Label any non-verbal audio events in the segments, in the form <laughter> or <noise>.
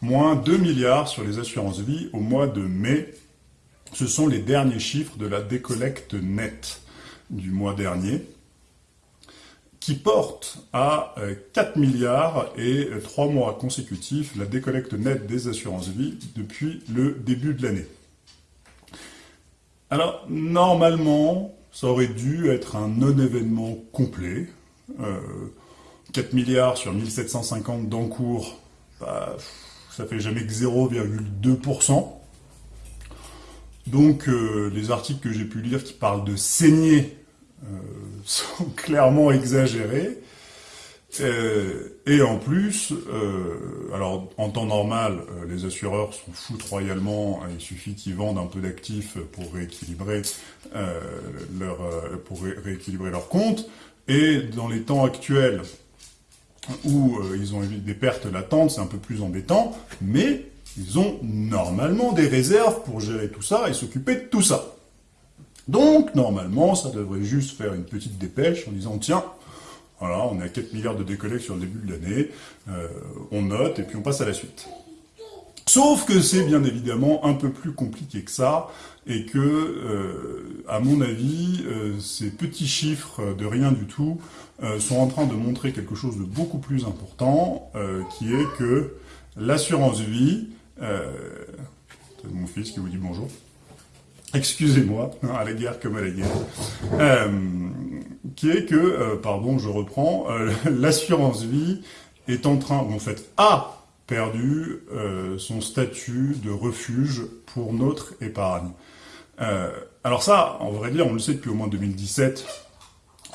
moins 2 milliards sur les assurances vie au mois de mai. Ce sont les derniers chiffres de la décollecte nette du mois dernier, qui porte à 4 euh, milliards et 3 mois consécutifs la décollecte nette des assurances vie depuis le début de l'année. Alors, normalement, ça aurait dû être un non-événement complet. 4 euh, milliards sur 1750 d'encours, bah, ça fait jamais que 0,2%. Donc euh, les articles que j'ai pu lire qui parlent de saigner euh, <laughs> sont clairement exagérés. et en plus, alors en temps normal, les assureurs sont foutent royalement, il suffit qu'ils vendent un peu d'actifs pour rééquilibrer leur pour rééquilibrer leur compte. Et dans les temps actuels, où euh, ils ont des pertes latentes, c'est un peu plus embêtant, mais ils ont normalement des réserves pour gérer tout ça et s'occuper de tout ça. Donc, normalement, ça devrait juste faire une petite dépêche en disant, tiens, voilà, on est à 4 milliards de décollecte sur le début de l'année, euh, on note et puis on passe à la suite. Sauf que c'est bien évidemment un peu plus compliqué que ça, et que, euh, à mon avis, euh, ces petits chiffres de rien du tout euh, sont en train de montrer quelque chose de beaucoup plus important, qui est que l'assurance vie, c'est mon fils qui vous dit bonjour, excusez-moi, <laughs> à la guerre comme à la guerre, qui est que, pardon, je reprends, <laughs> l'assurance vie est en train, en fait, a perdu son statut de refuge pour notre épargne. Euh, alors ça, en vrai dire, on le sait depuis au moins 2017,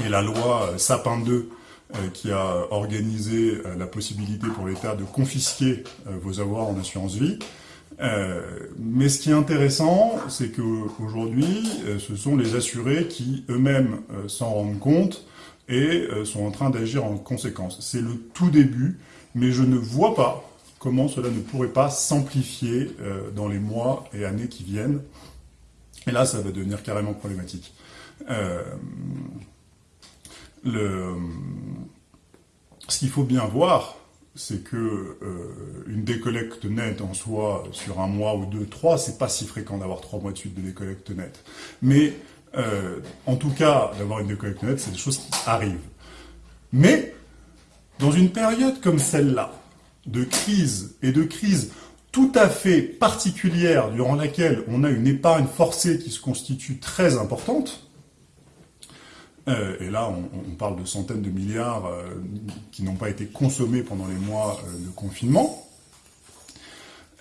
et la loi euh, Sapin 2 euh, qui a organisé la possibilité pour l'État de confisquer vos avoirs en assurance vie. mais ce qui est intéressant, c'est qu'aujourd'hui, ce sont les assurés qui eux-mêmes s'en rendent compte et sont en train d'agir en conséquence. C'est le tout début, mais je ne vois pas comment cela ne pourrait pas s'amplifier dans les mois et années qui viennent. Et là, ça va devenir carrément problématique. Euh, ce qu'il faut bien voir, c'est que euh, une décollecte nette en soi, sur un mois ou deux, trois, c'est pas si fréquent d'avoir trois mois de suite de décollecte nette. Mais, euh, en tout cas, d'avoir une décollecte nette, c'est des choses qui arrivent. Mais, dans une période comme celle-là, de crise, et de crise tout à fait particulière durant laquelle on a une épargne forcée qui se constitue très importante, euh, et là on, parle de centaines de milliards euh, qui n'ont pas été consommés pendant les mois euh, de confinement,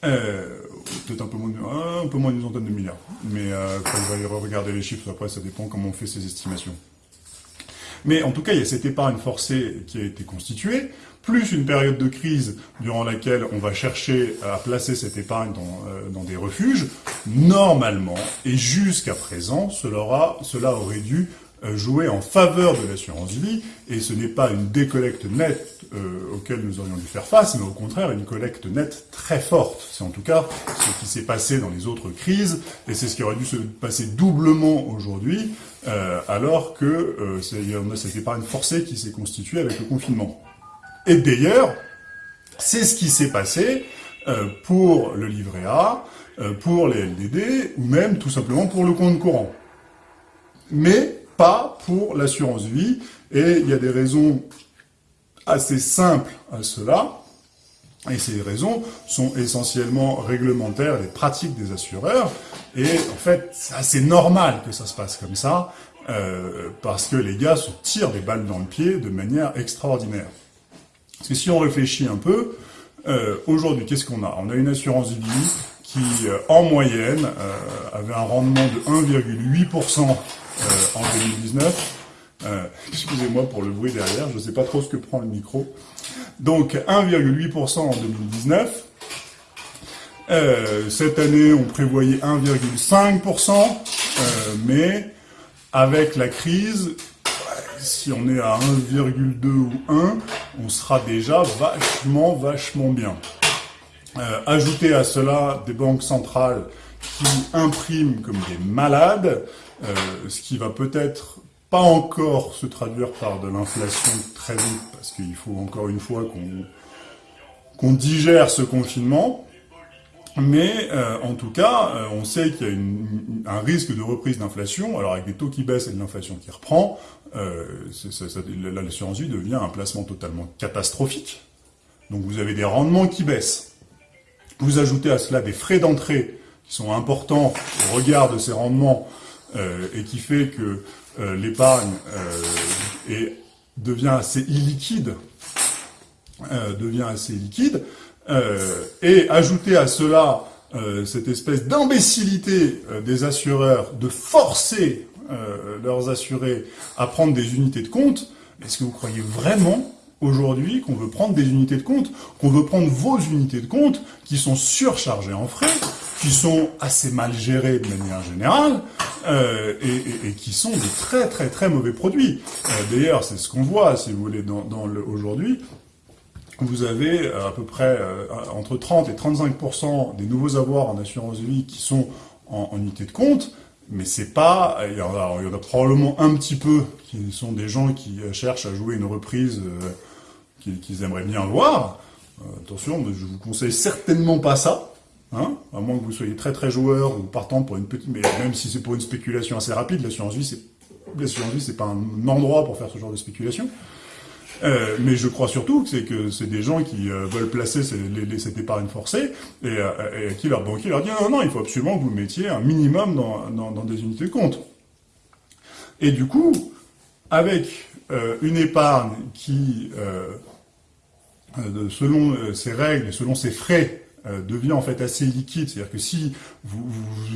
peut-être un peu moins, un peu d'une centaine de milliards, mais quand vous allez regarder les chiffres après ça dépend comment on fait ces estimations. Mais en tout cas, il y a cette épargne forcée qui a été constituée, plus une période de crise durant laquelle on va chercher à placer cette épargne dans, euh, des refuges. Normalement, et jusqu'à présent, cela, cela aurait dû jouer en faveur de l'assurance vie, et ce n'est pas une décollecte nette euh, auquel nous aurions dû faire face, mais au contraire une collecte nette très forte. C'est en tout cas ce qui s'est passé dans les autres crises, et c'est ce qui aurait dû se passer doublement aujourd'hui, euh, alors que euh, y a cette épargne forcée qui s'est constituée avec le confinement. Et d'ailleurs, c'est ce qui s'est passé euh, pour le livret A, euh, pour les LDD, ou même tout simplement pour le compte courant. Mais pas pour l'assurance vie, et il y a des raisons assez simples à cela, et ces raisons sont essentiellement réglementaires et pratiques des assureurs, et en fait, c'est assez normal que ça se passe comme ça, euh, parce que les gars se tirent des balles dans le pied de manière extraordinaire. Parce que si on réfléchit un peu, euh, aujourd'hui, qu'est-ce qu'on a? On a une assurance vie qui, euh, en moyenne, avait un rendement de 1,8% en 2019. Excusez-moi pour le bruit derrière, je ne sais pas trop ce que prend le micro. Donc 1,8% en 2019. cette année, on prévoyait 1,5%, mais avec la crise, si on est à 1,2 ou 1, on sera déjà vachement, vachement bien. Euh, ajouter à cela des banques centrales qui impriment comme des malades, euh, ce qui va peut-être pas encore se traduire par de l'inflation très vite, parce qu'il faut encore une fois qu'on digère ce confinement, mais euh, en tout cas, euh, on sait qu'il y a un risque de reprise d'inflation, alors avec des taux qui baissent et de l'inflation qui reprend, euh, l'assurance vie devient un placement totalement catastrophique. Donc vous avez des rendements qui baissent. Vous ajoutez à cela des frais d'entrée qui sont importants au regard de ces rendements euh, et qui fait que euh, l'épargne euh, devient assez illiquide, liquide, et ajouter à cela cette espèce d'imbécilité des assureurs de forcer leurs assurés à prendre des unités de compte, est-ce que vous croyez vraiment aujourd'hui qu'on veut prendre des unités de compte, qu'on veut prendre vos unités de compte qui sont surchargées en frais, qui sont assez mal gérées de manière générale, euh, et, qui sont de très très très mauvais produits. Euh, d'ailleurs, c'est ce qu'on voit, si vous voulez, aujourd'hui. Vous avez euh, à peu près entre 30 et 35% des nouveaux avoirs en assurance vie qui sont en, en unité de compte, mais c'est pas, il y, en a, probablement un petit peu qui sont des gens qui cherchent à jouer une reprise qu'ils aimeraient bien voir. attention, je vous conseille certainement pas ça. Hein à moins que vous soyez très très joueur ou partant pour une petite... Mais même si c'est pour une spéculation assez rapide, l'assurance vie, c'est l'assurance vie, c'est pas un endroit pour faire ce genre de spéculation. Euh, mais je crois surtout que c'est que c'est des gens qui euh, veulent placer cette épargne forcée et, euh, et, qui leur banquier leur dit non non il faut absolument que vous mettiez un minimum dans, dans, des unités de compte. Et du coup, avec euh, une épargne qui, selon ses règles, selon ses frais, euh, devient en fait assez liquide. C'est-à-dire que si vous,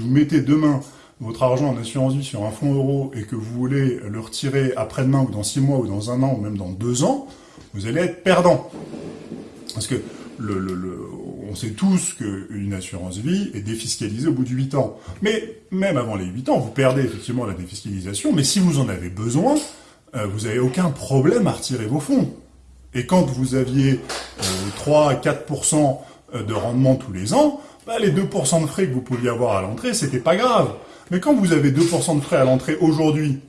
mettez demain votre argent en assurance vie sur un fonds euro et que vous voulez le retirer après-demain ou dans six mois ou dans un an ou même dans deux ans, vous allez être perdant. Parce que on sait tous qu'une assurance vie est défiscalisée au bout de 8 ans. Mais même avant les 8 ans, vous perdez effectivement la défiscalisation, mais si vous en avez besoin, euh, vous n'avez aucun problème à retirer vos fonds. Et quand vous aviez euh, 3 à 4% euh, de rendement tous les ans, bah, les 2% de frais que vous pouviez avoir à l'entrée, c'était pas grave. Mais quand vous avez 2% de frais à l'entrée aujourd'hui,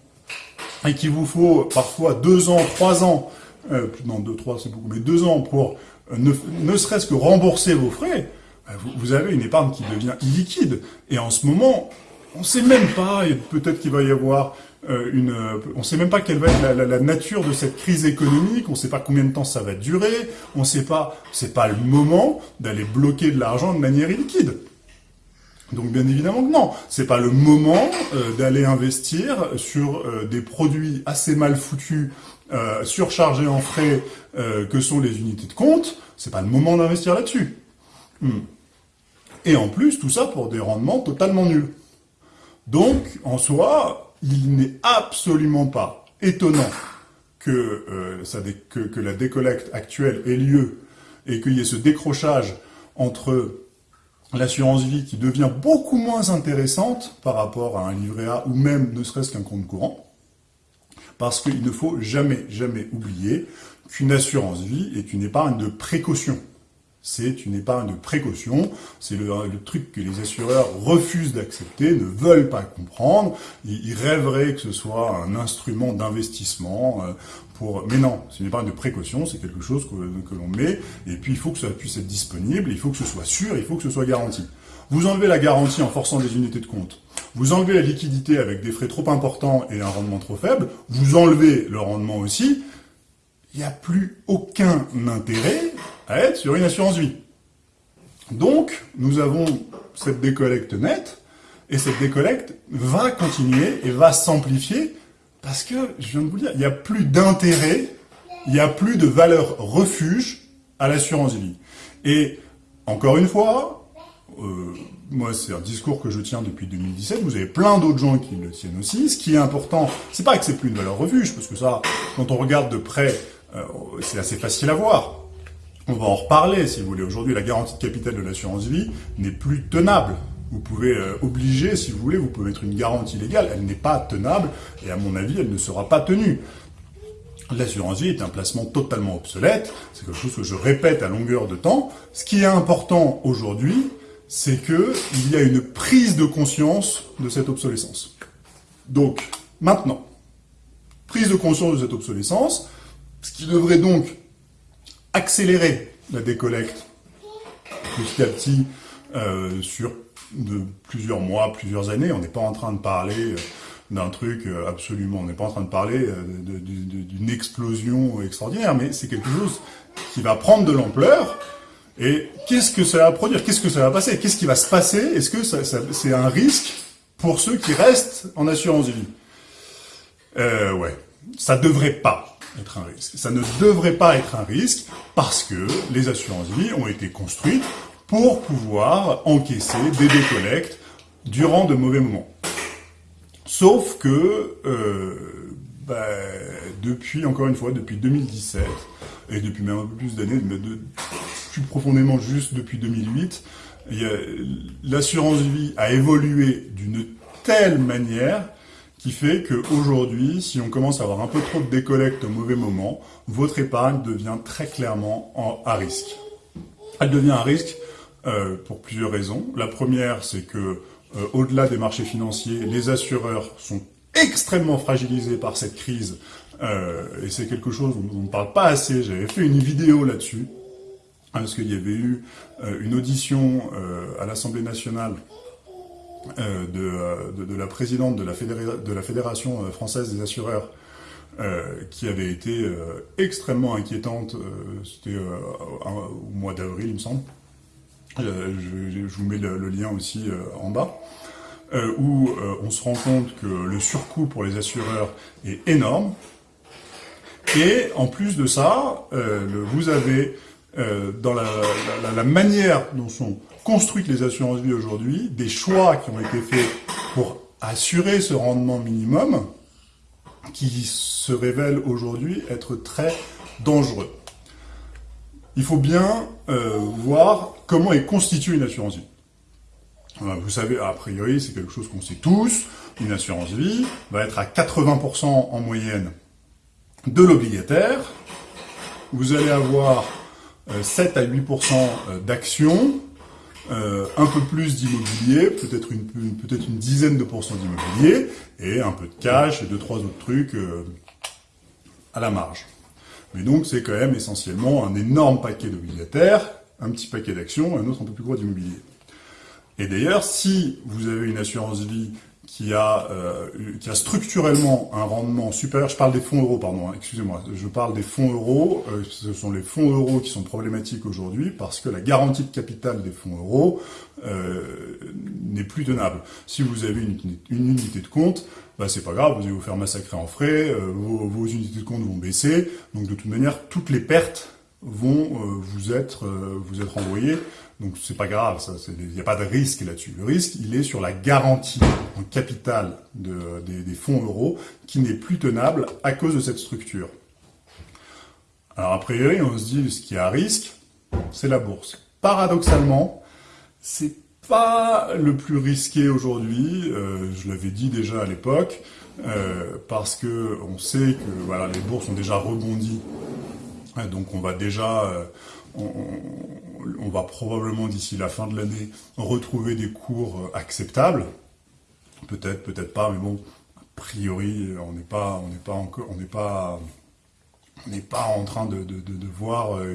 et qu'il vous faut parfois 2 ans, 3 ans, euh, non 2, 3 c'est beaucoup, mais 2 ans pour euh, ne, serait-ce que rembourser vos frais, bah, vous, avez une épargne qui devient illiquide. Et en ce moment, on ne sait même pas, peut-être qu'il va y avoir euh, une, on ne sait même pas quelle va être la, nature de cette crise économique, on ne sait pas combien de temps ça va durer, on ne sait pas, c'est pas le moment d'aller bloquer de l'argent de manière illiquide. Donc bien évidemment que non, c'est pas le moment euh, d'aller investir sur euh, des produits assez mal foutus, euh, surchargés en frais que sont les unités de compte. C'est pas le moment d'investir là-dessus. Hmm. Et en plus, tout ça pour des rendements totalement nuls. Donc, en soi, il n'est absolument pas étonnant que, euh, que, que, la décollecte actuelle ait lieu et qu'il y ait ce décrochage entre l'assurance vie qui devient beaucoup moins intéressante par rapport à un livret A ou même ne serait-ce qu'un compte courant, parce qu'il ne faut jamais, jamais oublier qu'une assurance vie est une épargne de précaution c'est une épargne de précaution, c'est le, truc que les assureurs refusent d'accepter, ne veulent pas comprendre, ils, rêveraient que ce soit un instrument d'investissement euh, pour... Mais non, c'est une épargne de précaution, c'est quelque chose que, l'on met, et puis il faut que ça puisse être disponible, il faut que ce soit sûr, il faut que ce soit garanti. Vous enlevez la garantie en forçant des unités de compte, vous enlevez la liquidité avec des frais trop importants et un rendement trop faible, vous enlevez le rendement aussi, il n'y a plus aucun intérêt à être sur une assurance vie. Donc, nous avons cette décollecte nette, et cette décollecte va continuer et va s'amplifier, parce que, je viens de vous dire, il n'y a plus d'intérêt, il n'y a plus de valeur refuge à l'assurance vie. Et, encore une fois, euh, moi c'est un discours que je tiens depuis 2017, vous avez plein d'autres gens qui le tiennent aussi, ce qui est important, c'est pas que c'est plus une valeur refuge, parce que ça, quand on regarde de près, euh, c'est assez facile à voir. On va en reparler, si vous voulez. Aujourd'hui, la garantie de capital de l'assurance vie n'est plus tenable. Vous pouvez euh, obliger, si vous voulez, vous pouvez mettre une garantie légale. Elle n'est pas tenable et à mon avis, elle ne sera pas tenue. L'assurance vie est un placement totalement obsolète. C'est quelque chose que je répète à longueur de temps. Ce qui est important aujourd'hui, c'est que il y a une prise de conscience de cette obsolescence. Donc, maintenant, prise de conscience de cette obsolescence, ce qui devrait donc accélérer la décollecte. Petit à petit sur de plusieurs mois, plusieurs années. On n'est pas en train de parler d'un truc absolument, on n'est pas en train de parler d'une explosion extraordinaire, mais c'est quelque chose qui va prendre de l'ampleur. Et qu'est-ce que ça va produire? Qu'est-ce que ça va passer? Qu'est-ce qui va se passer? Est-ce que c'est un risque pour ceux qui restent en assurance vie euh, Ouais, ça devrait pas être un risque. Ça ne devrait pas être un risque parce que les assurances vie ont été construites pour pouvoir encaisser des décollectes durant de mauvais moments. Sauf que euh, bah, depuis, encore une fois, depuis 2017, et depuis même un peu plus d'années, plus profondément juste depuis 2008, l'assurance vie a évolué d'une telle manière qui fait qu'aujourd'hui, si on commence à avoir un peu trop de décollecte au mauvais moment, votre épargne devient très clairement en, à risque. Elle devient à risque euh, pour plusieurs raisons. La première, c'est que euh, au-delà des marchés financiers, les assureurs sont extrêmement fragilisés par cette crise, euh, et c'est quelque chose dont on ne parle pas assez. J'avais fait une vidéo là-dessus, parce qu'il y avait eu une audition à l'Assemblée nationale de, de, la présidente de la, de la Fédération française des assureurs, qui avait été extrêmement inquiétante, c'était au mois d'avril, il me semble. Je, vous mets le lien aussi en bas. Euh, où euh, on se rend compte que le surcoût pour les assureurs est énorme. Et en plus de ça, euh, vous avez dans la, la, manière dont sont construites les assurances vie aujourd'hui, des choix qui ont été faits pour assurer ce rendement minimum qui se révèlent aujourd'hui être très dangereux. Il faut bien voir comment est constituée une assurance vie. Vous savez, a priori, c'est quelque chose qu'on sait tous, une assurance vie va être à 80% en moyenne de l'obligataire. Vous allez avoir 7 euh, à 8% euh, d'actions, euh, un peu plus d'immobilier, peut-être une, peut-être une dizaine de pourcents d'immobilier, et un peu de cash et deux, trois autres trucs à la marge. Mais donc, c'est quand même essentiellement un énorme paquet d'obligataires, un petit paquet d'actions, un autre un peu plus gros d'immobilier. Et d'ailleurs, si vous avez une assurance vie qui a, euh, qui a structurellement un rendement supérieur, je parle des fonds euros, pardon, hein, excusez-moi, je parle des fonds euros, euh, ce sont les fonds euros qui sont problématiques aujourd'hui parce que la garantie de capital des fonds euros euh, n'est plus tenable. Si vous avez une, une unité de compte, bah, c'est pas grave, vous allez vous faire massacrer en frais, vos, unités de compte vont baisser, donc de toute manière, toutes les pertes vont vous être vous être envoyées donc c'est pas grave, il n'y a pas de risque là-dessus. Le risque, il est sur la garantie en capital de, des, fonds euros qui n'est plus tenable à cause de cette structure. Alors a priori, on se dit ce qui est à risque, c'est la bourse. Paradoxalement, c'est pas le plus risqué aujourd'hui. Euh, je l'avais dit déjà à l'époque, euh, parce que on sait que voilà les bourses ont déjà rebondi, donc on va déjà euh, va probablement d'ici la fin de l'année retrouver des cours euh, acceptables. Peut-être, peut-être pas, mais bon, a priori, on n'est pas, on n'est pas encore, on n'est pas, on n'est pas en train de, voir euh,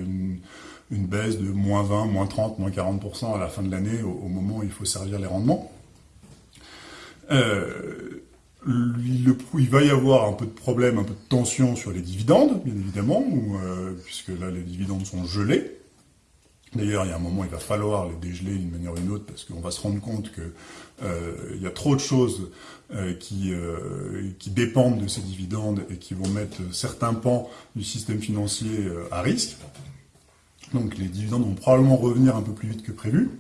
une, baisse de moins 20, moins 30, moins 40% à la fin de l'année, au, moment où il faut servir les rendements. Euh, il va y avoir un peu de problème, un peu de tension sur les dividendes, bien évidemment, puisque là les dividendes sont gelés. D'ailleurs, il y a un moment, il va falloir les dégeler d'une manière ou d'une autre, parce qu'on va se rendre compte qu'il euh, y a trop de choses euh, qui, euh, qui dépendent de ces dividendes et qui vont mettre certains pans du système financier à risque. Donc les dividendes vont probablement revenir un peu plus vite que prévu.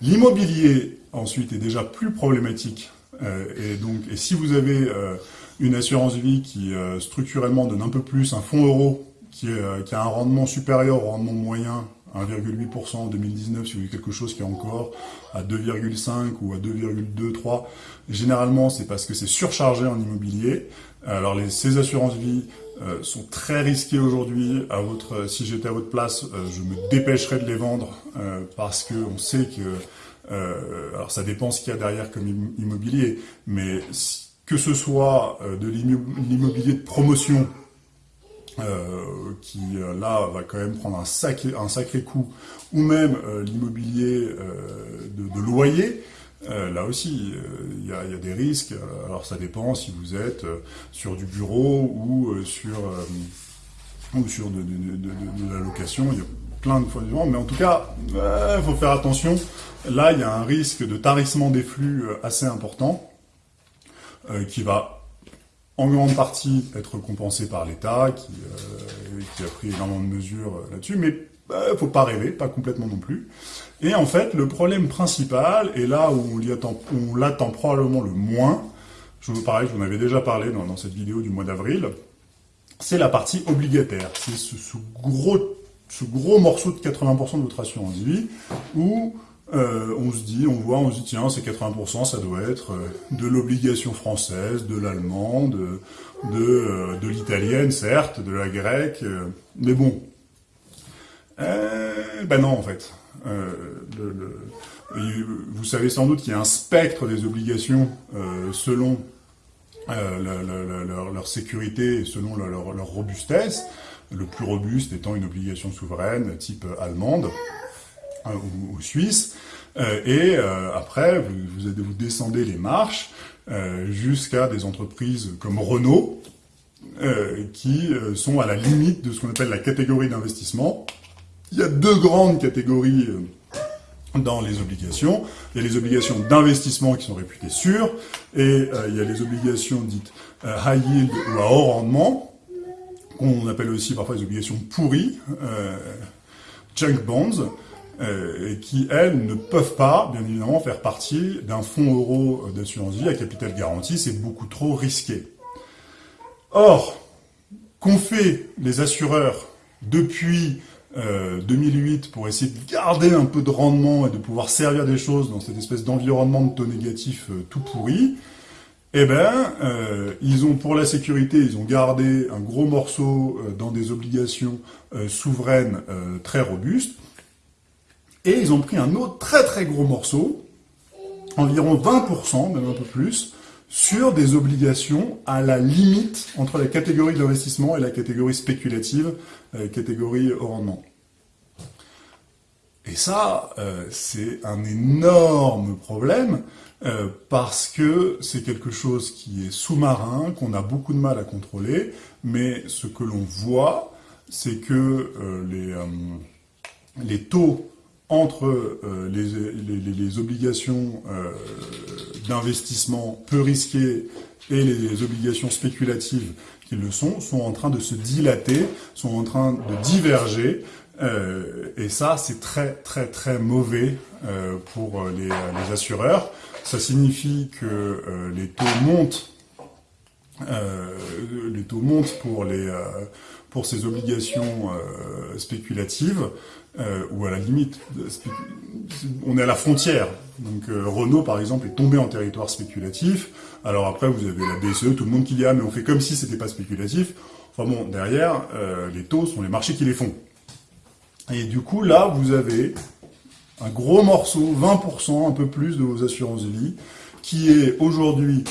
L'immobilier, ensuite, est déjà plus problématique. et donc, et si vous avez une assurance vie qui structurellement donne un peu plus, un fonds euro euh, qui, a un rendement supérieur au rendement moyen, 1,8% en 2019, si vous voulez quelque chose qui est encore à 2,5 ou à 2,23, généralement c'est parce que c'est surchargé en immobilier. Alors les, ces assurances vie euh, sont très risquées aujourd'hui. À votre, si j'étais à votre place, euh, je me dépêcherais de les vendre parce que on sait que, alors ça dépend ce qu'il y a derrière comme immobilier, mais que ce soit de l'immobilier de promotion qui là va quand même prendre un sacré, un sacré coup, ou même l'immobilier de, loyer, là aussi, il y a, des risques. Alors ça dépend si vous êtes sur du bureau ou sur ou sur de, la location. Il y a plein de fois différents, mais en tout cas, il faut faire attention. Là, il y a un risque de tarissement des flux euh, assez important euh, qui va en grande partie être compensé par l'État, qui, euh, a pris énormément de mesures euh, là-dessus, mais il bah, faut pas rêver, pas complètement non plus. Et en fait, le problème principal, et là où on l'attend probablement le moins, je vous pareil, je vous en avais déjà parlé dans, dans cette vidéo du mois d'avril, c'est la partie obligataire. C'est ce, ce, gros, ce gros morceau de 80% de votre assurance vie où euh, on se dit, on voit, on se dit, tiens, c'est 80%, ça doit être euh, de l'obligation française, de l'allemand, de, euh, de l'italienne, certes, de la grecque, euh, mais bon. ben non, en fait. Vous savez sans doute qu'il y a un spectre des obligations selon euh, leur, sécurité selon leur, robustesse, le plus robuste étant une obligation souveraine type allemande euh, ou, suisse. Euh, et après, vous, vous, descendez les marches jusqu'à des entreprises comme Renault, qui sont à la limite de ce qu'on appelle la catégorie d'investissement. Il y a deux grandes catégories dans les obligations. Il y a les obligations d'investissement qui sont réputées sûres, et euh, il y a les obligations dites euh, high yield ou à haut rendement, qu'on appelle aussi parfois les obligations pourries, euh, junk bonds, euh, qui, elles, ne peuvent pas, bien évidemment, faire partie d'un fonds euro d'assurance vie à capital garanti, c'est beaucoup trop risqué. Or, qu'ont fait les assureurs depuis 2008 euh, pour essayer de garder un peu de rendement et de pouvoir servir des choses dans cette espèce d'environnement de taux négatifs euh, tout pourri, eh ben, euh, ils ont pour la sécurité, ils ont gardé un gros morceau dans des obligations souveraines très robustes, et ils ont pris un autre très très gros morceau, environ 20%, même un peu plus, sur des obligations à la limite entre la catégorie d'investissement et la catégorie spéculative, euh, catégorie au rendement. Et ça, euh, c'est un énorme problème euh, parce que c'est quelque chose qui est sous-marin, qu'on a beaucoup de mal à contrôler, mais ce que l'on voit, c'est que les, les taux entre euh, les, obligations euh, d'investissement peu risquées et les obligations spéculatives qui le sont, sont en train de se dilater, sont en train de diverger, euh, et ça c'est très très très mauvais pour les, assureurs. Ça signifie que les taux montent les taux montent pour, les, pour ces obligations spéculatives, euh, ou à la limite, on est à la frontière. Donc euh, Renault, par exemple, est tombé en territoire spéculatif. Alors après, vous avez la BCE, tout le monde qui dit « Ah, mais on fait comme si c'était pas spéculatif ». Enfin bon, derrière, euh, les taux sont les marchés qui les font. Et du coup, là, vous avez un gros morceau, 20%, un peu plus de vos assurances vie, qui est aujourd'hui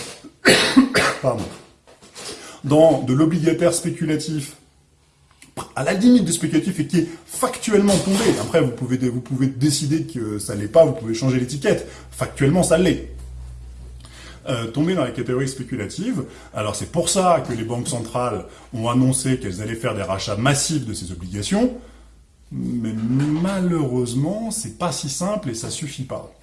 <coughs> dans de l'obligataire spéculatif à la limite du spéculatif et qui est factuellement tombé. Après, vous pouvez, vous pouvez décider que ça l'est pas, vous pouvez changer l'étiquette. Factuellement, ça l'est. Euh, tomber dans la catégorie spéculative. Alors c'est pour ça que les banques centrales ont annoncé qu'elles allaient faire des rachats massifs de ces obligations, mais malheureusement, c'est pas si simple et ça suffit pas.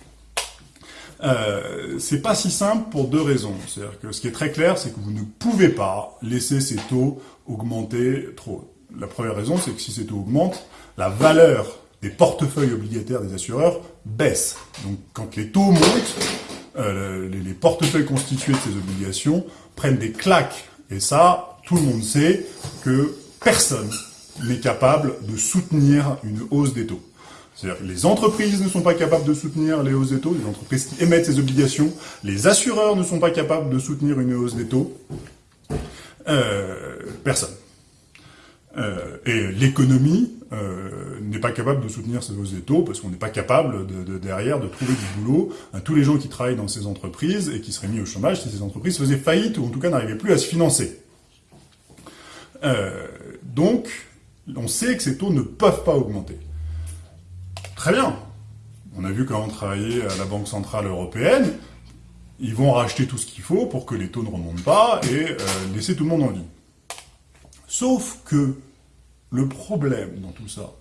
Euh, c'est pas si simple pour deux raisons. C'est-à-dire que ce qui est très clair, c'est que vous ne pouvez pas laisser ces taux augmenter trop. La première raison, c'est que si ces taux augmentent, la valeur des portefeuilles obligataires des assureurs baisse. Donc quand les taux montent, euh, les, portefeuilles constitués de ces obligations prennent des claques. Et ça, tout le monde sait que personne n'est capable de soutenir une hausse des taux. C'est-à-dire que les entreprises ne sont pas capables de soutenir les hausses des taux, les entreprises qui émettent ces obligations, les assureurs ne sont pas capables de soutenir une hausse des taux, euh, personne. Euh, et l'économie euh, n'est pas capable de soutenir ces hausses des taux parce qu'on n'est pas capable de, derrière de trouver du boulot à tous les gens qui travaillent dans ces entreprises et qui seraient mis au chômage si ces entreprises faisaient faillite ou en tout cas n'arrivaient plus à se financer. Euh, Donc, on sait que ces taux ne peuvent pas augmenter. Très bien. On a vu comment travailler à la Banque Centrale Européenne. Ils vont racheter tout ce qu'il faut pour que les taux ne remontent pas et laisser tout le monde en vie. Sauf que le problème dans tout ça,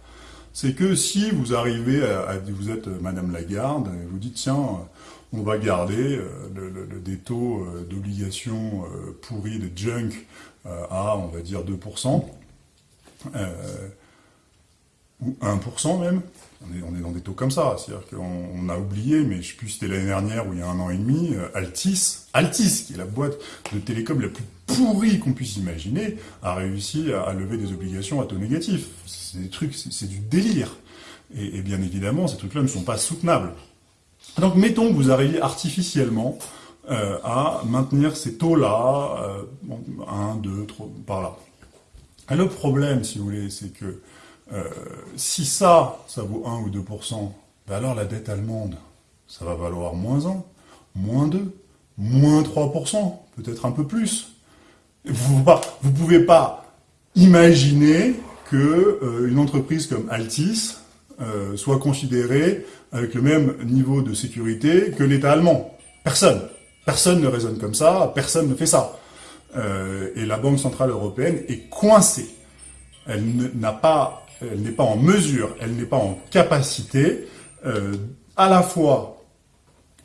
c'est que si vous arrivez à, vous êtes Madame Lagarde, vous dites tiens, on va garder le, des taux d'obligation pourris, de junk, à on va dire 2%, ou 1% même, on est, dans des taux comme ça, c'est-à-dire qu'on a oublié, mais je sais plus c'était l'année dernière ou il y a un an et demi, euh, Altis, Altis, qui est la boîte de télécom la plus pourrie qu'on puisse imaginer, a réussi à, lever des obligations à taux négatif. C'est des trucs, c'est du délire. Et, bien évidemment, ces trucs-là ne sont pas soutenables. Donc mettons que vous arriviez artificiellement euh, à maintenir ces taux-là, euh, 1, 2, 3, par là. Et le problème, si vous voulez, c'est que euh, si ça, ça vaut 1 ou 2%, ben alors la dette allemande, ça va valoir moins 1, moins 2, moins 3%, peut-être un peu plus. Vous ne pouvez pas imaginer qu'une euh, entreprise comme Altis euh, soit considérée avec le même niveau de sécurité que l'État allemand. Personne. Personne ne raisonne comme ça, personne ne fait ça. et la Banque Centrale Européenne est coincée. Elle n'a pas elle n'est pas en mesure, elle n'est pas en capacité euh, à la fois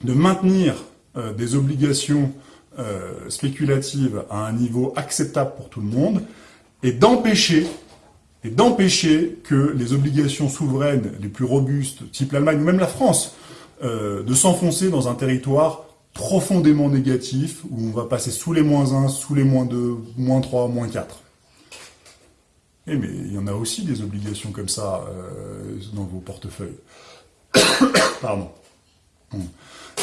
de maintenir euh, des obligations euh, spéculatives à un niveau acceptable pour tout le monde et d'empêcher et d'empêcher que les obligations souveraines les plus robustes, type l'Allemagne ou même la France, de s'enfoncer dans un territoire profondément négatif où on va passer sous les moins 1, sous les moins 2, moins 3, moins 4. Eh mais il y en a aussi des obligations comme ça euh, dans vos portefeuilles. <coughs> Pardon.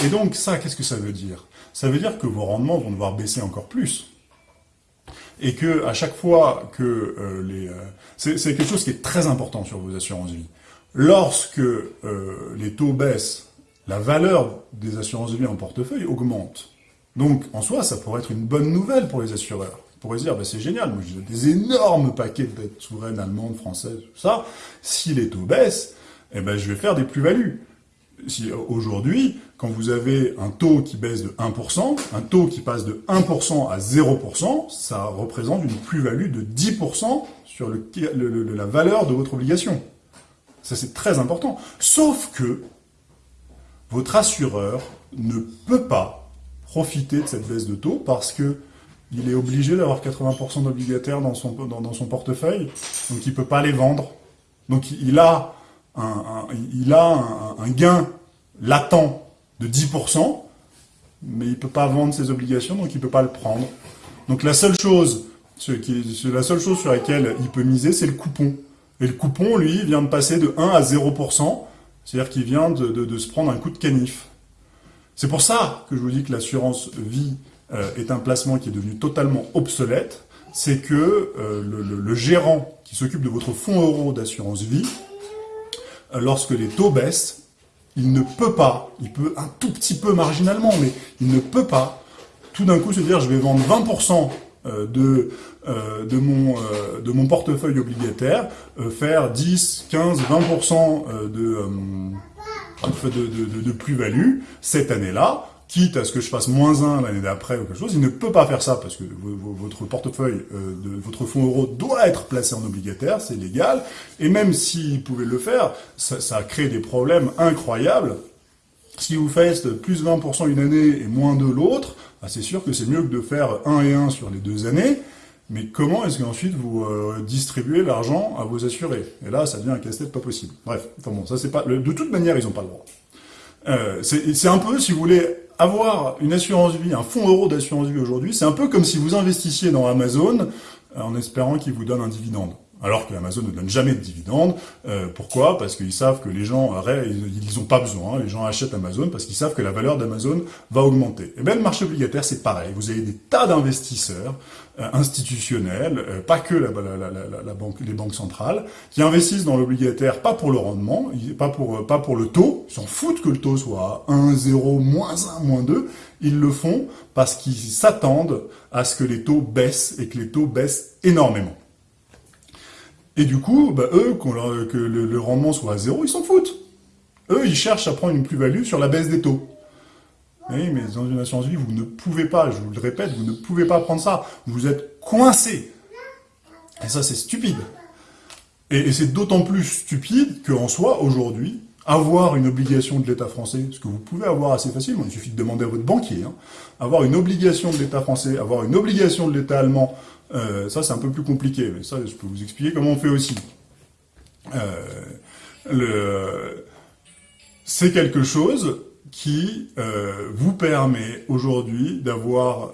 Et donc ça, qu'est-ce que ça veut dire? Ça veut dire que vos rendements vont devoir baisser encore plus. Et que à chaque fois que euh, les... Euh, c'est quelque chose qui est très important sur vos assurances vie. Lorsque les taux baissent, la valeur des assurances vie en portefeuille augmente. Donc en soi, ça pourrait être une bonne nouvelle pour les assureurs pourrait se dire, bah, c'est génial, moi j'ai des énormes paquets de dettes souveraines allemandes, françaises, tout ça. Si les taux baissent, eh ben, je vais faire des plus-values. Si, aujourd'hui, quand vous avez un taux qui baisse de 1%, un taux qui passe de 1% à 0%, ça représente une plus-value de 10% sur la valeur de votre obligation. Ça, c'est très important. Sauf que votre assureur ne peut pas profiter de cette baisse de taux parce que il est obligé d'avoir 80% d'obligataires dans son, dans, son portefeuille, donc il peut pas les vendre. Donc il a un, il a un, gain latent de 10%, mais il peut pas vendre ses obligations, donc il peut pas le prendre. Donc la seule chose, la seule chose sur laquelle il peut miser, c'est le coupon. Et le coupon, lui, vient de passer de 1 à 0%, c'est-à-dire qu'il vient de, de se prendre un coup de canif. C'est pour ça que je vous dis que l'assurance vie euh, est un placement qui est devenu totalement obsolète, c'est que euh, le, gérant qui s'occupe de votre fonds euro d'assurance vie, euh, lorsque les taux baissent, il ne peut pas, il peut un tout petit peu marginalement, mais il ne peut pas tout d'un coup se dire je vais vendre 20% de, de, mon, de mon portefeuille obligataire, faire 10, 15, 20% de, de, de, de plus-value cette année-là, quitte à ce que je fasse moins 1 l'année d'après ou quelque chose, il ne peut pas faire ça parce que votre portefeuille euh, de votre fonds euro doit être placé en obligataire, c'est légal, et même s'il pouvait le faire, ça, ça crée des problèmes incroyables. Si vous faites plus 20% une année et moins 2 l'autre, bah, c'est sûr que c'est mieux que de faire 1 et 1 sur les deux années, mais comment est-ce qu'ensuite vous euh, distribuez l'argent à vos assurés? Et là, ça devient un casse-tête pas possible. Bref, enfin bon, ça c'est pas... De toute manière, ils n'ont pas le droit. Euh, c'est un peu, si vous voulez, avoir une assurance vie, un fonds euro d'assurance vie aujourd'hui, c'est un peu comme si vous investissiez dans Amazon euh, en espérant qu'il vous donne un dividende. Alors que Amazon ne donne jamais de dividendes. Euh, pourquoi? Parce qu'ils savent que les gens, ils n'ont pas besoin. Les gens achètent Amazon parce qu'ils savent que la valeur d'Amazon va augmenter. Et eh le marché obligataire, c'est pareil. Vous avez des tas d'investisseurs institutionnels, euh, pas que les banques centrales, qui investissent dans l'obligataire pas pour le rendement, pas pour, pas pour le taux. Ils s'en foutent que le taux soit 1, 0, moins 1, moins 2. Ils le font parce qu'ils s'attendent à ce que les taux baissent et que les taux baissent énormément. Et du coup, bah, eux, que le, rendement soit à zéro, ils s'en foutent. Eux, ils cherchent à prendre une plus-value sur la baisse des taux. Oui, mais dans une assurance vie, vous ne pouvez pas, je vous le répète, vous ne pouvez pas prendre ça. Vous êtes coincé. Et ça, c'est stupide. Et, c'est d'autant plus stupide qu'en soi, aujourd'hui, avoir une obligation de l'État français, ce que vous pouvez avoir assez facilement, il suffit de demander à votre banquier, hein, avoir une obligation de l'État français, avoir une obligation de l'État allemand, euh, ça c'est un peu plus compliqué, mais ça je peux vous expliquer comment on fait aussi. Euh, c'est quelque chose qui euh, vous permet aujourd'hui d'avoir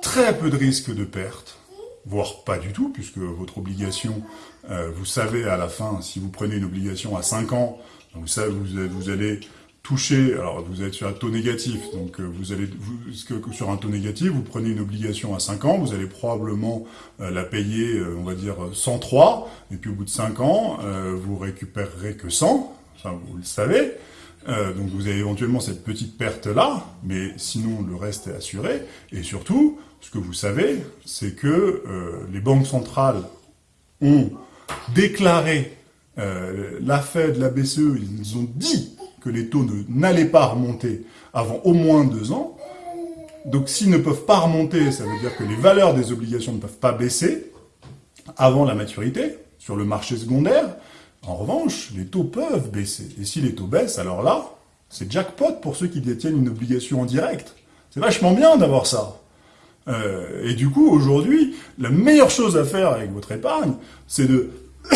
très peu de risques de perte, voire pas du tout, puisque votre obligation, euh, vous savez à la fin, si vous prenez une obligation à 5 ans, vous, allez toucher, alors vous êtes sur un taux négatif, donc euh, vous allez, sur un taux négatif, vous prenez une obligation à 5 ans, vous allez probablement euh, la payer, on va dire, 103, et puis au bout de 5 ans, vous récupérerez que 100, ça vous le savez, donc vous avez éventuellement cette petite perte-là, mais sinon le reste est assuré, et surtout, ce que vous savez, c'est que euh, les banques centrales ont déclaré euh, la Fed, la BCE, ils ont dit que les taux n'allaient pas remonter avant au moins deux ans. Donc s'ils ne peuvent pas remonter, ça veut dire que les valeurs des obligations ne peuvent pas baisser avant la maturité sur le marché secondaire. En revanche, les taux peuvent baisser. Et si les taux baissent, alors là, c'est jackpot pour ceux qui détiennent une obligation en direct. C'est vachement bien d'avoir ça. Euh, et du coup, aujourd'hui, la meilleure chose à faire avec votre épargne, c'est de... <coughs>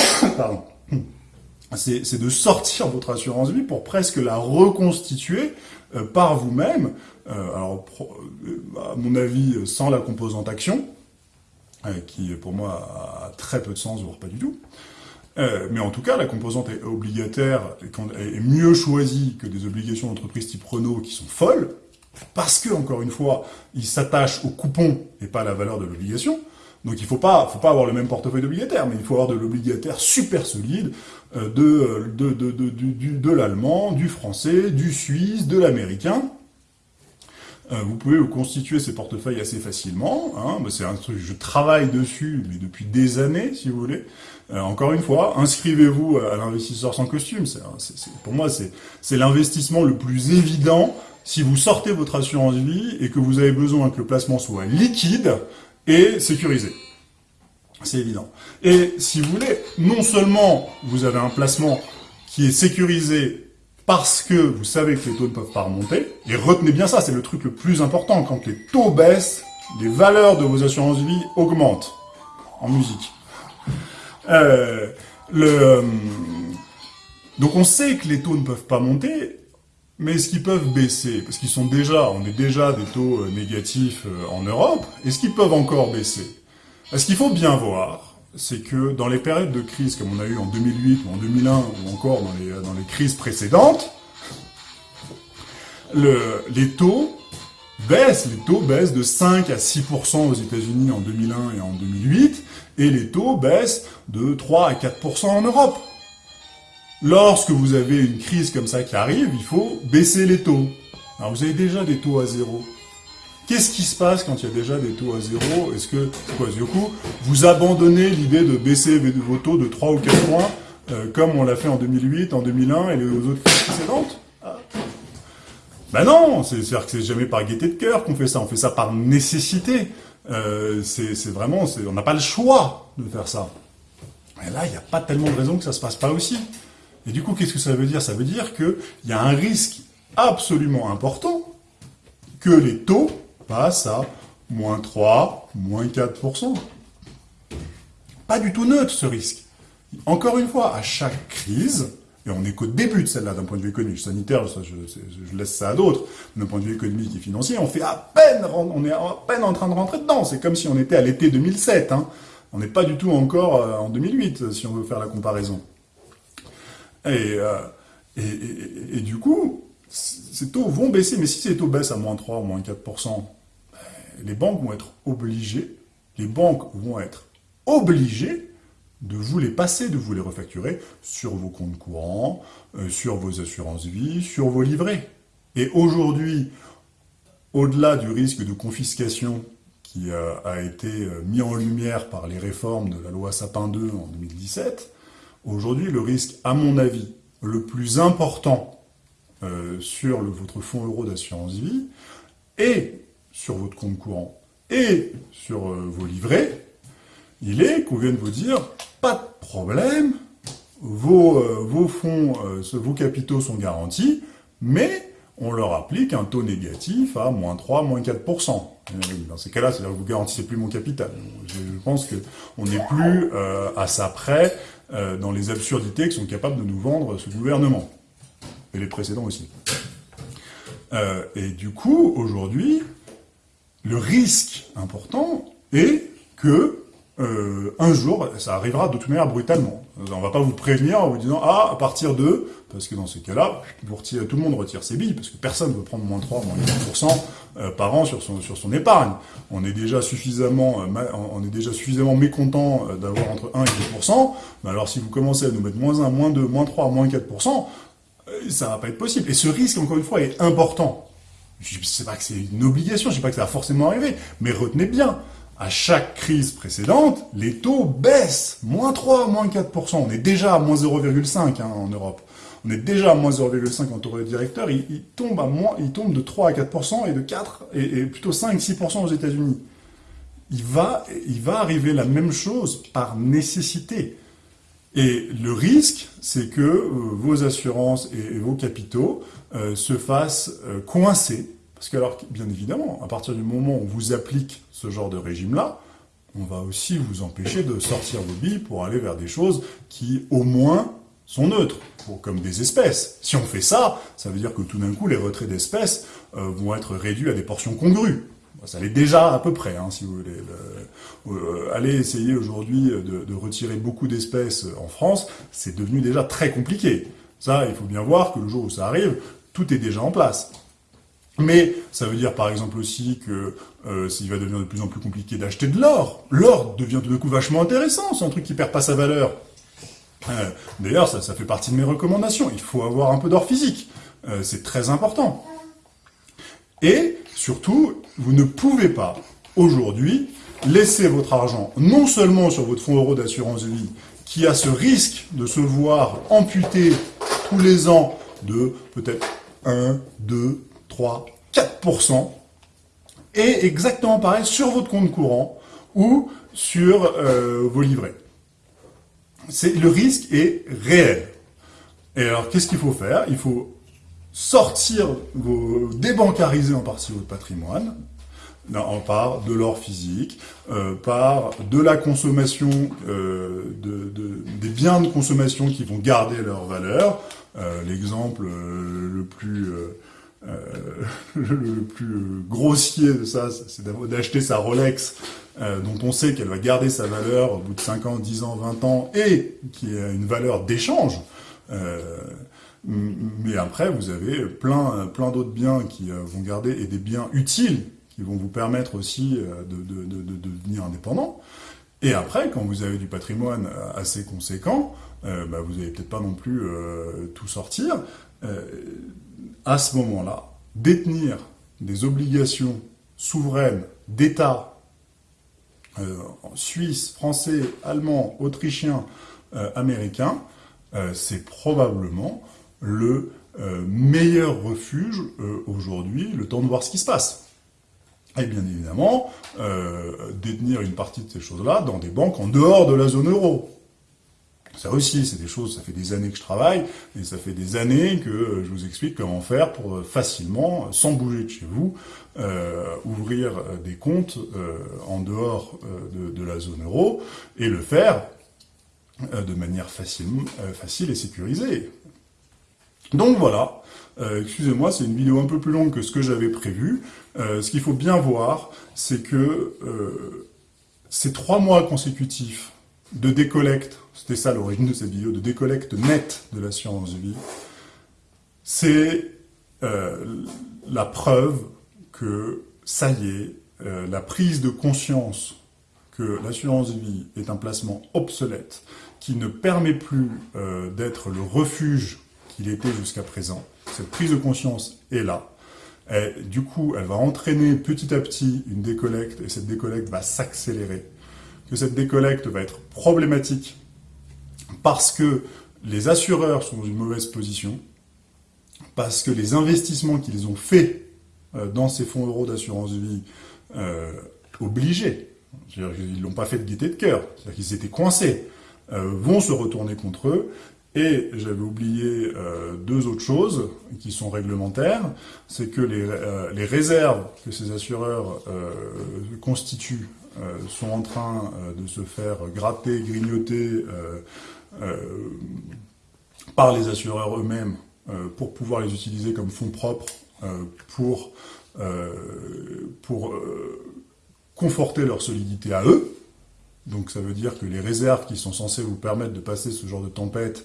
Sortir votre assurance vie pour presque la reconstituer euh, par vous-même. Euh, alors, à mon avis, sans la composante action, qui pour moi a très peu de sens, voire pas du tout. Mais en tout cas, la composante obligataire est mieux choisie que des obligations d'entreprise type Renault qui sont folles, parce que, encore une fois, il s'attache au coupon et pas à la valeur de l'obligation. Donc il ne faut pas, faut pas avoir le même portefeuille d'obligataire, mais il faut avoir de l'obligataire super solide euh, de, de l'allemand, du français, du suisse, de l'américain. Euh, vous pouvez vous constituer ces portefeuilles assez facilement. Hein. C'est un truc, je travaille dessus mais depuis des années, si vous voulez. Euh, encore une fois, inscrivez-vous à l'investisseur sans costume. pour moi, c'est l'investissement le plus évident si vous sortez votre assurance vie et que vous avez besoin que le placement soit liquide et sécurisé. C'est évident. Et si vous voulez, non seulement vous avez un placement qui est sécurisé parce que vous savez que les taux ne peuvent pas remonter, et retenez bien ça, c'est le truc le plus important, quand les taux baissent, les valeurs de vos assurances vie augmentent en musique. Euh, le, euh, donc on sait que les taux ne peuvent pas monter, mais est-ce qu'ils peuvent baisser? Parce qu'ils sont déjà, on est déjà des taux euh, négatifs euh, en Europe. Est-ce qu'ils peuvent encore baisser? Ce qu'il faut bien voir, c'est que dans les périodes de crise comme on a eu en 2008 ou en 2001 ou encore dans les, crises précédentes, le, les taux baissent, les taux baissent de 5 à 6% aux États-Unis en 2001 et en 2008, et les taux baissent de 3 à 4% en Europe. Lorsque vous avez une crise comme ça qui arrive, il faut baisser les taux. Alors vous avez déjà des taux à zéro. Qu'est-ce qui se passe quand il y a déjà des taux à zéro Est-ce que, quoi, du coup, vous abandonnez l'idée de baisser vos taux de 3 ou 4 points, euh, comme on l'a fait en 2008, en 2001 et les autres précédentes Ben non, c'est-à-dire que c'est jamais par gaieté de cœur qu'on fait ça, on fait ça par nécessité. Euh, c'est vraiment, on n'a pas le choix de faire ça. Et là, il n'y a pas tellement de raisons que ça se passe pas aussi. Et du coup, qu'est-ce que ça veut dire? Ça veut dire qu'il y a un risque absolument important que les taux passent à moins 3, moins 4%. Pas du tout neutre ce risque. Encore une fois, à chaque crise, et on n'est qu'au début de celle-là d'un point de vue économique, sanitaire, je, laisse ça à d'autres, d'un point de vue économique et financier, on fait à peine, on est à peine en train de rentrer dedans. C'est comme si on était à l'été 2007. Hein. On n'est pas du tout encore euh, en 2008, si on veut faire la comparaison. Euh, et, et, du coup, ces taux vont baisser, mais si ces taux baissent à moins 3 ou moins 4%, ben, les banques vont être obligées, les banques vont être obligées de vous les passer, de vous les refacturer sur vos comptes courants, euh, sur vos assurances vie, sur vos livrets. Et aujourd'hui, au-delà du risque de confiscation qui a été mis en lumière par les réformes de la loi Sapin 2 en 2017, aujourd'hui, le risque, à mon avis, le plus important sur votre fonds euro d'assurance vie, et sur votre compte courant, et sur vos livrets, il est qu'on vienne vous dire, pas de problème, vos, vos fonds, vos capitaux sont garantis, mais on leur applique un taux négatif à moins 3, moins 4%. Dans ces cas-là, c'est-à-dire que vous garantissez plus mon capital. Je pense qu'on n'est plus euh, à ça près euh, dans les absurdités que sont capables de nous vendre ce gouvernement. Et les précédents aussi. Euh, et du coup, aujourd'hui, le risque important est que euh, un jour, ça arrivera de toute manière brutalement. On va pas vous prévenir en vous disant « Ah, à partir de... » Parce que dans ces cas-là, tout le monde retire ses billes, parce que personne ne veut prendre moins 3, moins 4% euh, par an sur son, sur son épargne. On est déjà suffisamment, on est déjà suffisamment mécontent d'avoir entre 1 et 2%, mais alors si vous commencez à nous mettre moins 1, moins 2, moins 3, moins 4%, ça va pas être possible. Et ce risque, encore une fois, est important. Je sais pas que c'est une obligation, je sais pas que ça va forcément arriver, mais retenez bien, à chaque crise précédente, les taux baissent. Moins 3, moins 4%. On est déjà à moins 0,5 hein, en Europe. On est déjà à moins 0,5 en taux directeur. Il, il, tombe à moins, il tombe de 3 à 4% et de 4 et, plutôt 5, 6% aux États-Unis. Il va, il va arriver la même chose par nécessité. Et le risque, c'est que euh, vos assurances et, vos capitaux euh, se fassent euh, coincer parce que alors, bien évidemment, à partir du moment où on vous applique ce genre de régime-là, on va aussi vous empêcher de sortir vos billes pour aller vers des choses qui, au moins, sont neutres, comme des espèces. Si on fait ça, ça veut dire que tout d'un coup, les retraits d'espèces vont être réduits à des portions congrues. Ça l'est déjà à peu près, hein, si vous voulez. Euh, allez essayer aujourd'hui de, de, retirer beaucoup d'espèces en France, c'est devenu déjà très compliqué. Ça, il faut bien voir que le jour où ça arrive, tout est déjà en place. Mais ça veut dire par exemple aussi que euh, s'il va devenir de plus en plus compliqué d'acheter de l'or, l'or devient tout d'un coup vachement intéressant, c'est un truc qui perd pas sa valeur. Euh, D'ailleurs, ça, fait partie de mes recommandations, il faut avoir un peu d'or physique, c'est très important. Et surtout, vous ne pouvez pas, aujourd'hui, laisser votre argent non seulement sur votre fonds euro d'assurance vie, qui a ce risque de se voir amputé tous les ans de peut-être 1, 2, 3, 4%, et exactement pareil sur votre compte courant ou sur euh, vos livrets. Le risque est réel. Et alors, qu'est-ce qu'il faut faire? Il faut sortir, vos, débancariser en partie votre patrimoine, en part de l'or physique, euh, par de la consommation, euh, de, des biens de consommation qui vont garder leur valeur. L'exemple le plus euh, <laughs> le plus grossier de ça, c'est d'acheter sa Rolex, euh, dont on sait qu'elle va garder sa valeur au bout de 5 ans, 10 ans, 20 ans, et qui a une valeur d'échange. Euh, mais après, vous avez plein, plein d'autres biens qui vont garder, et des biens utiles, qui vont vous permettre aussi de, de, de, de devenir indépendant. Et après, quand vous avez du patrimoine assez conséquent, bah, vous n'allez peut-être pas non plus tout sortir à ce moment-là, détenir des obligations souveraines d'État euh, suisse, français, allemand, autrichien, euh, américain, euh, c'est probablement le meilleur refuge aujourd'hui, le temps de voir ce qui se passe. Et bien évidemment, détenir une partie de ces choses-là dans des banques en dehors de la zone euro. Ça aussi, c'est des choses, ça fait des années que je travaille, et ça fait des années que je vous explique comment faire pour facilement, sans bouger de chez vous, euh, ouvrir des comptes euh, en dehors euh, de, la zone euro, et le faire de manière facile et sécurisée. Donc voilà, excusez-moi, c'est une vidéo un peu plus longue que ce que j'avais prévu. ce qu'il faut bien voir, c'est que ces trois mois consécutifs de décollecte, c'était ça l'origine de cette vidéo, de décollecte nette de l'assurance vie, c'est euh, la preuve que ça y est, euh, la prise de conscience que l'assurance vie est un placement obsolète, qui ne permet plus euh, d'être le refuge qu'il était jusqu'à présent. Cette prise de conscience est là. Du coup, elle va entraîner petit à petit une décollecte, et cette décollecte va s'accélérer. Que cette décollecte va être problématique parce que les assureurs sont dans une mauvaise position, parce que les investissements qu'ils ont faits euh, dans ces fonds euros d'assurance vie euh, obligés, ils l'ont pas fait de gaieté de cœur, c'est-à-dire qu'ils étaient coincés, euh, vont se retourner contre eux. Et j'avais oublié euh, deux autres choses qui sont réglementaires, c'est que les, euh, réserves que ces assureurs euh, constituent sont en train de se faire gratter, grignoter par les assureurs eux-mêmes pour pouvoir les utiliser comme fonds propres pour, pour conforter leur solidité à eux, donc ça veut dire que les réserves qui sont censées vous permettre de passer ce genre de tempête,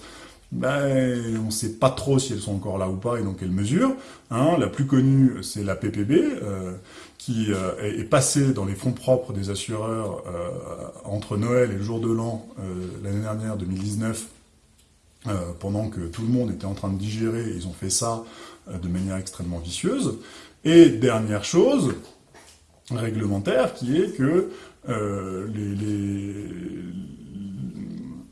ben, on ne sait pas trop si elles sont encore là ou pas et dans quelle mesure. Hein. la plus connue, c'est la PPB, euh, qui euh, est, passée dans les fonds propres des assureurs euh, entre Noël et le jour de l'an l'année dernière, 2019, pendant que tout le monde était en train de digérer, ils ont fait ça de manière extrêmement vicieuse. Et dernière chose, réglementaire, qui est que euh,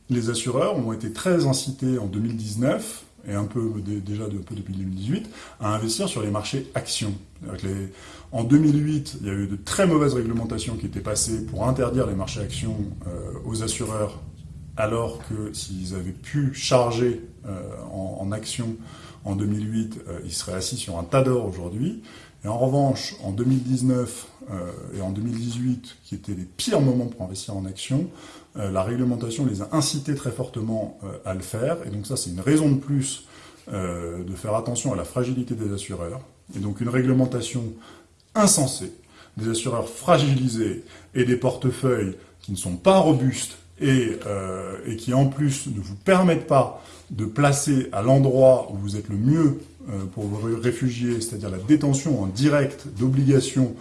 les, assureurs ont été très incités en 2019 et un peu déjà depuis 2018, à investir sur les marchés actions. en 2008, il y a eu de très mauvaises réglementations qui étaient passées pour interdire les marchés actions euh, aux assureurs, alors que s'ils avaient pu charger euh, en actions en 2008, ils seraient assis sur un tas d'or aujourd'hui. Et en revanche, en 2019 euh, et en 2018, qui étaient les pires moments pour investir en actions, euh, la réglementation les a incités très fortement euh, à le faire. Et donc ça, c'est une raison de plus de faire attention à la fragilité des assureurs. Et donc une réglementation insensée, des assureurs fragilisés et des portefeuilles qui ne sont pas robustes et, et qui en plus ne vous permettent pas de placer à l'endroit où vous êtes le mieux euh, pour vos réfugiés, c'est-à-dire la détention en direct d'obligations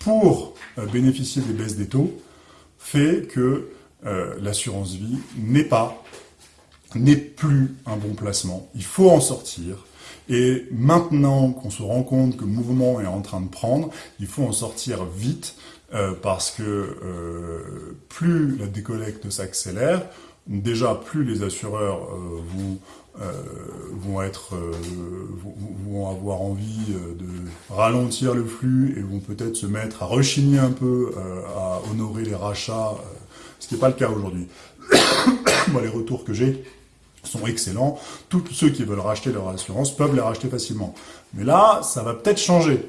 pour euh, bénéficier des baisses des taux, fait que euh, l'assurance vie n'est pas, n'est plus un bon placement. Il faut en sortir. Et maintenant qu'on se rend compte que le mouvement est en train de prendre, il faut en sortir vite parce que plus la décollecte s'accélère, déjà plus les assureurs vont euh, être euh, vont avoir envie euh, de ralentir le flux et vont peut-être se mettre à rechigner un peu à honorer les rachats, ce qui n'est pas le cas aujourd'hui. <coughs> Moi, les retours que j'ai sont excellents. Tous ceux qui veulent racheter leur assurance peuvent les racheter facilement. Mais là, ça va peut-être changer.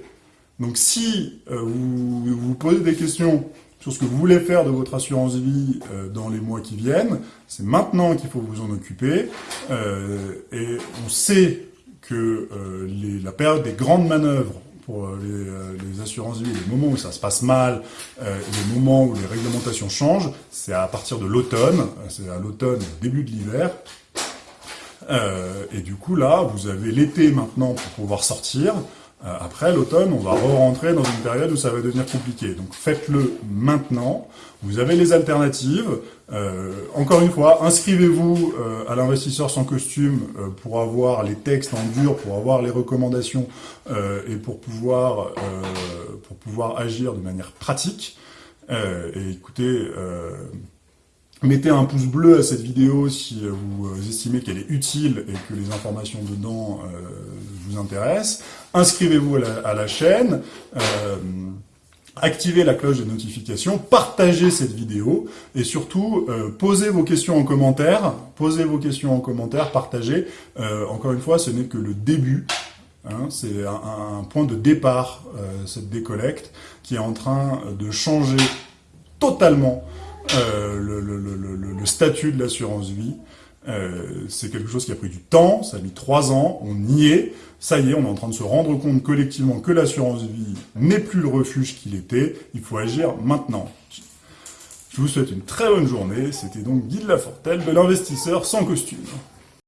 Donc si vous vous posez des questions sur ce que vous voulez faire de votre assurance vie euh, dans les mois qui viennent. C'est maintenant qu'il faut vous en occuper. Euh, et on sait que euh, la période des grandes manœuvres pour les, assurances vie, les moments où ça se passe mal, les moments où les réglementations changent, c'est à partir de l'automne, c'est à l'automne, début de l'hiver. et du coup là, vous avez l'été maintenant pour pouvoir sortir. Euh, après l'automne, on va re-rentrer dans une période où ça va devenir compliqué. Donc faites-le maintenant. Vous avez les alternatives. Euh, encore une fois, inscrivez-vous euh, à l'investisseur sans costume pour avoir les textes en dur, pour avoir les recommandations et pour pouvoir pour pouvoir agir de manière pratique. et écoutez. Mettez un pouce bleu à cette vidéo si vous estimez qu'elle est utile et que les informations dedans vous intéressent inscrivez-vous à, la chaîne, euh, activez la cloche de notification, partagez cette vidéo et surtout euh, posez vos questions en commentaire, posez vos questions en commentaire, partagez. Euh, encore une fois, ce n'est que le début. Hein, c'est un, point de départ, cette décollecte, qui est en train de changer totalement le, statut de l'assurance vie. c'est quelque chose qui a pris du temps, ça a mis trois ans, on y est, ça y est, on est en train de se rendre compte collectivement que l'assurance vie n'est plus le refuge qu'il était. Il faut agir maintenant. Je vous souhaite une très bonne journée. C'était donc Guy de Lafortelle de l'investisseur sans costume.